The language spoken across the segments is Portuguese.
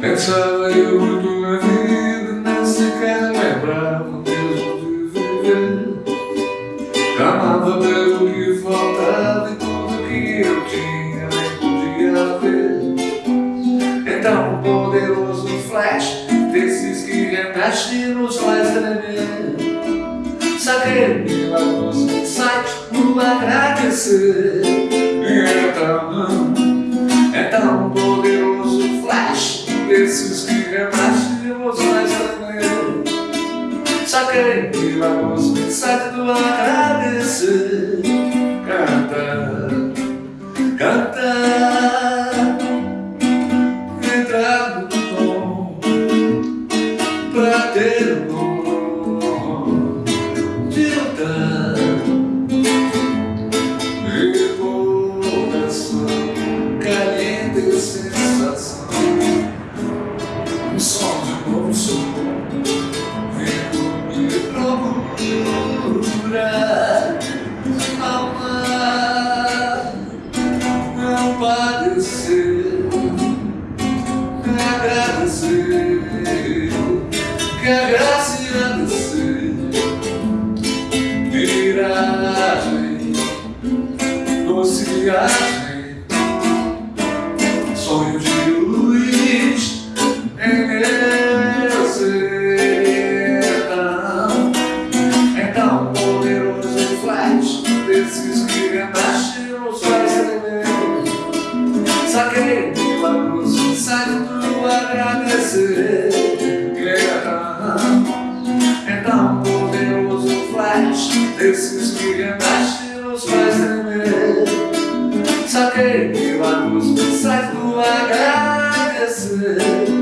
Pensava eu desses que remexem nos faz tremer. Saquei milagroso insight no agradecer. Então, então um poderoso flash desses que renascem emoções também. Saquei milagroso insight do agradecer. Canta, canta, Um som de novo som Vendo me procurar Amar Não padecer Agradecer. Que a graça irá descer. Miragem Doce Saquei milagroso saindo agradecer. Então poderoso flash desses que renascem nos faz tremer. Saquei milagroso sai do agradecer. Canta,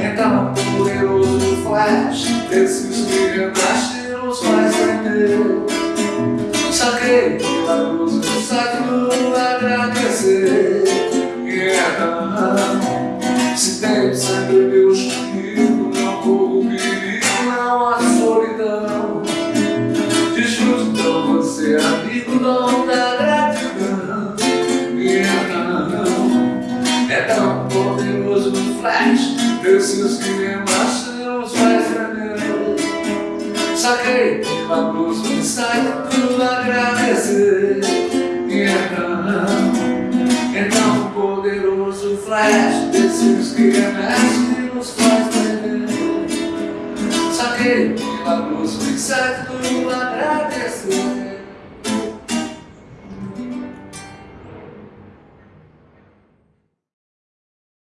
É tão poderoso flash Desses que renascem nos faz tremer Saquei milagroso saindo agradecer É tão poderoso flash Desses que renascem nos faz tremer Saquei milagroso saindo agradecer Se tem sangue Deus comigo Não corro perigo, não há solidão então você amigo Dom da Desses que renascem nos faz tremer Saquei milagroso saindo agradecer então um poderoso flash desses que renascem nos faz tremer Saquei milagroso inseto agradecer